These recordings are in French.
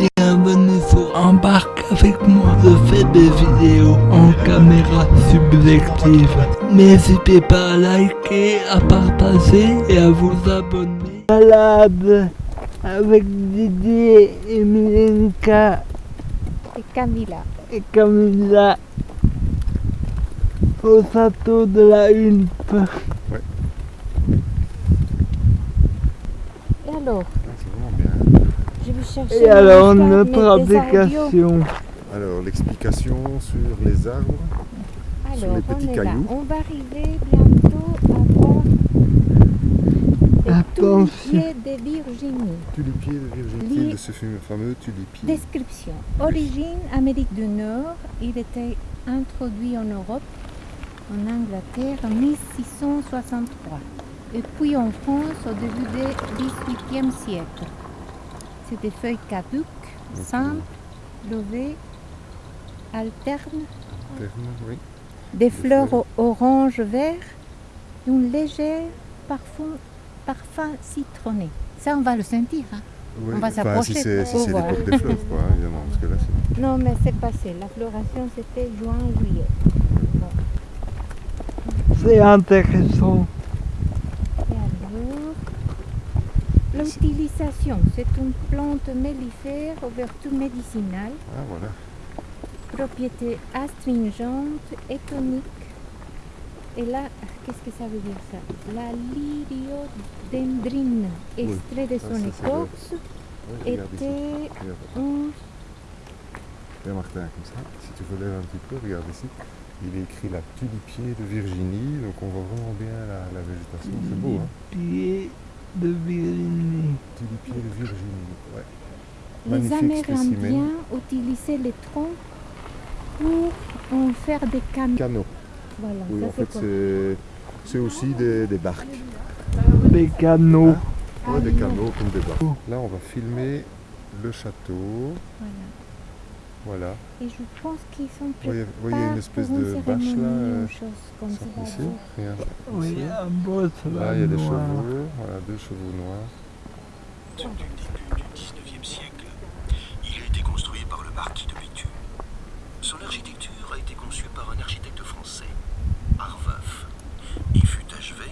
Bienvenue sur Embarque avec moi. Je fais des vidéos en caméra subjective. N'hésitez pas à liker, à partager et à vous abonner. Malade avec Didier et Milenka Et Camilla. et Camilla au château de la Hulpe. Et alors, Ah, c'est vraiment bien. je vais chercher. Et alors audios. application. Alors, l'explication sur les arbres. sur Alors, les on petits là. cailloux. On va arriver bientôt à voir les Attention. tulipiers de Virginie. Tulipier de Virginie, de ce fam- fameux tulipier. Description. Origine Amérique du Nord. Il était introduit en Europe, en Angleterre, en 1663. Et puis en France au début du XVIIIe siècle. C'est des feuilles caduques, simples, levées, alternes, oui. des fleurs orange-vert et un léger parfum, parfum citronné. Ça, on va le sentir. hein. Oui, On va enfin, s'approcher si c'est pour si c'est voir. l'époque des fleurs, quoi, évidemment, parce que là, c'est... Non, mais c'est passé. La floration, c'était juin-juillet. C'est intéressant. Et alors, l'utilisation, c'est une plante mellifère aux vertus médicinales, Ah, voilà. propriétés astringentes et toniques. Et là, qu'est-ce que ça veut dire ça? La lyriodendrine, extrait de ça, son écorce, ici. était un Martin, comme ça. Si tu relèves un petit peu, regarde ici. Il est écrit la tulipier de Virginie, donc on voit vraiment bien la, la végétation. C'est beau, hein? De Virginie. Ouais. Les Magnifique. Amérindiens utilisaient les troncs pour en faire des. Voilà, Oui, ça en c'est fait, c'est, c'est aussi des, des barques. Des canaux. Ouais, des canaux comme des barques. Là, on va filmer le château. Voilà. Voilà. Et je pense qu'ils sont Vous voyez, vous voyez une espèce de bâche là. euh, comme ça, ici. Regarde. Oui, un boss Là, il y a des noir. chevaux. Voilà, deux chevaux noirs. Du début du XIXe siècle. Il a été construit par le marquis de Béthune. Son architecture a été conçue par un architecte français, Arveuf, et fut achevé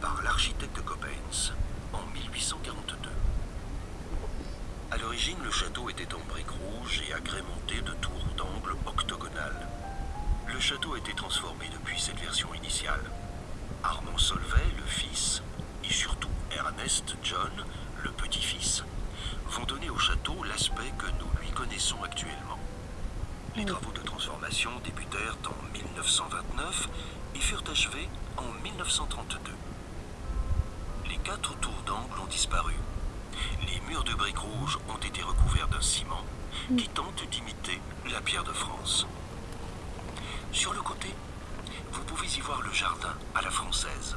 par l'architecte Coppens en 1842. À l'origine, le château était en briques rouges et agrémenté de tours d'angle octogonales. Le château a été transformé depuis cette version initiale. Armand Solvay, le fils, et surtout Ernest John, le petit-fils, vont donner au château l'aspect que nous lui connaissons actuellement. Les travaux de transformation débutèrent en 1929 et furent achevés en 1932. Les quatre tours d'angle ont disparu. Les murs de briques rouges ont été recouverts d'un ciment qui tente d'imiter la pierre de France. Sur le côté, vous pouvez y voir le jardin à la française.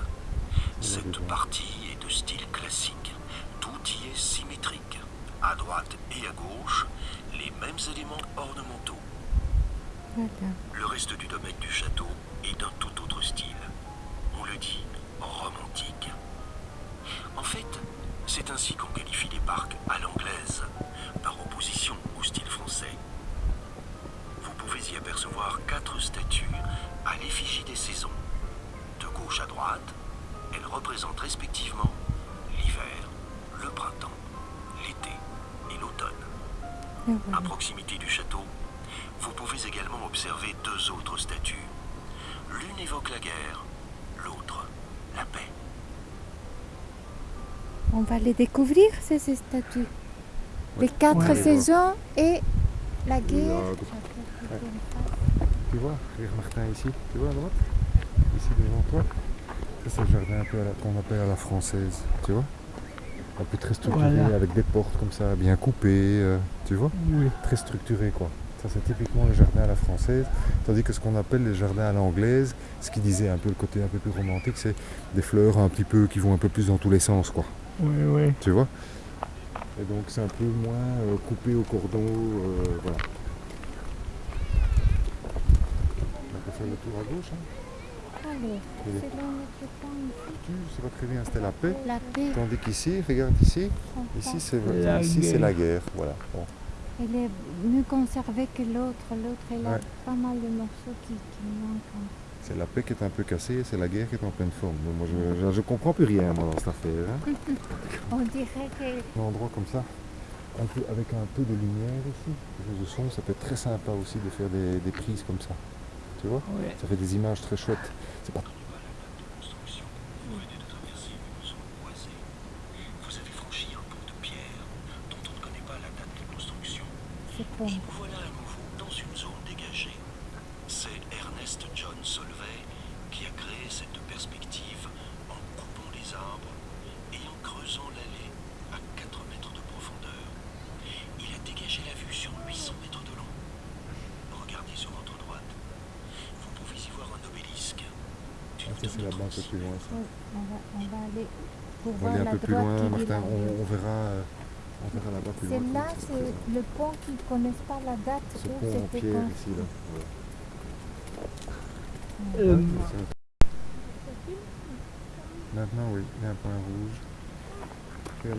Cette partie est de style classique. Tout y est symétrique. À droite et à gauche, les mêmes éléments ornementaux. Le reste du domaine du château est d'un tout autre style. On le dit romantique. En fait, c'est ainsi qu'on qualifie les parcs à l'anglaise, par opposition au style français. Vous pouvez y apercevoir quatre statues à l'effigie des saisons. De gauche à droite, elles représentent respectivement l'hiver, le printemps, l'été et l'automne. Et À proximité du château, vous pouvez également observer deux autres statues. L'une évoque la guerre, l'autre la paix. On va les découvrir, ces ces statues. Les quatre Ouais. saisons et la guerre. Tu vois, regarde Martin ici, tu vois à droite? Ici devant toi. Ça c'est le jardin un peu à la- qu'on appelle à la française, tu vois? Un peu très structuré Voilà. avec des portes comme ça, bien coupées, euh, tu vois? Oui. Très structuré quoi. Ça c'est typiquement le jardin à la française, tandis que ce qu'on appelle les jardins à l'anglaise, ce qui disait un peu le côté un peu plus romantique, c'est des fleurs un petit peu qui vont un peu plus dans tous les sens quoi, Oui, oui. tu vois? Et donc c'est un peu moins euh, coupé au cordon, euh, voilà. On peut faire le tour à gauche, hein Et les- selon notre ici, Tu sais pas très bien, c'était la paix. la paix. Tandis qu'ici, regarde ici, ici c'est La ici c'est la guerre, voilà. Bon. Elle est mieux conservée que l'autre. L'autre, elle a pas mal de morceaux qui, qui manquent. C'est la paix qui est un peu cassée, c'est la guerre qui est en pleine forme. Moi je, je, je comprends plus rien moi dans cette affaire. hein. On dirait que Un endroit comme ça, un peu, avec un peu de lumière ici, quelque chose de son, ça peut être très sympa aussi de faire des, des prises comme ça. Tu vois? Ouais. Ça fait des images très chouettes. C'est pas Construction. Vous venez de traverser une zone boisée. Vous avez franchi un pont de pierre dont on ne connaît pas la date de construction. Et voilà à nouveau dans une zone dégagée. C'est Ernest John Solvay qui a créé cette perspective en coupant les arbres et en creusant l'allée à 4 mètres de profondeur. Il a dégagé la vue sur 800 mètres de long. Regardez sur votre droite. Vous pouvez y voir un obélisque. Ah, ça c'est là-bas un peu 36 plus loin. ça. Oui, on, va, on va aller pour On va voir aller un la peu plus loin, Martin. on verra, euh, C'est là, c'est le pont qui ne connaissent pas la date Ce où c'était construit. ici là. Ouais. Euh, Ouais, c'est- Maintenant oui, il y a un point rouge.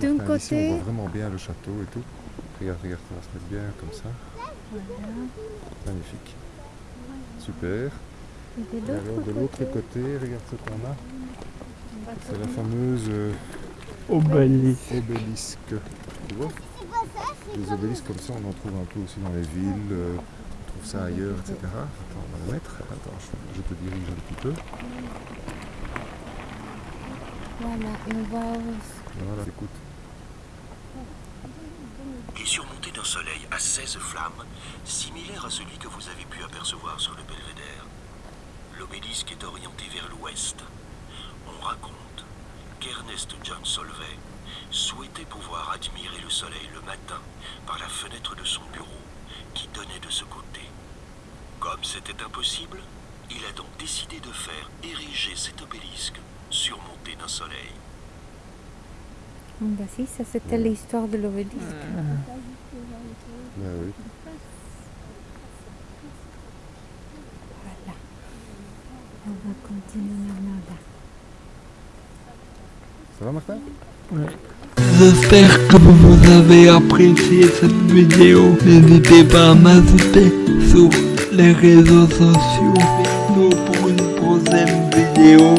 D'un Martin, ici, côté- on voit vraiment bien le château et tout. Regarde, regarde, ça va se mettre bien comme ça. Voilà. Magnifique. Super. Et de l'autre de l'autre côté, côté, regarde ce qu'on a. C'est la fameuse euh, Obélisque. obélisque. Tu vois Des obélisques comme ça, on en trouve un peu aussi dans les villes. euh, on trouve ça ailleurs, etc. Attends, on va le mettre. Attends, je, je te dirige un petit peu. Voilà, et on va Voilà, écoute. et surmonté d'un soleil à 16 flammes, similaire à celui que vous avez pu apercevoir sur le belvédère. L'obélisque est orienté vers l'ouest. On raconte qu'Ernest John Solvay souhaitait pouvoir admirer le soleil le matin par la fenêtre de son bureau qui donnait de ce côté. Comme c'était impossible, il a donc décidé de faire ériger cet obélisque surmonté d'un soleil. Bah si, ça c'était Ouais. l'histoire de l'obélisque. Oui. Voilà. On va continuer maintenant là. J'espère que vous avez apprécié cette vidéo. N'hésitez pas à m'ajouter sur les réseaux sociaux. Nous pour une prochaine vidéo.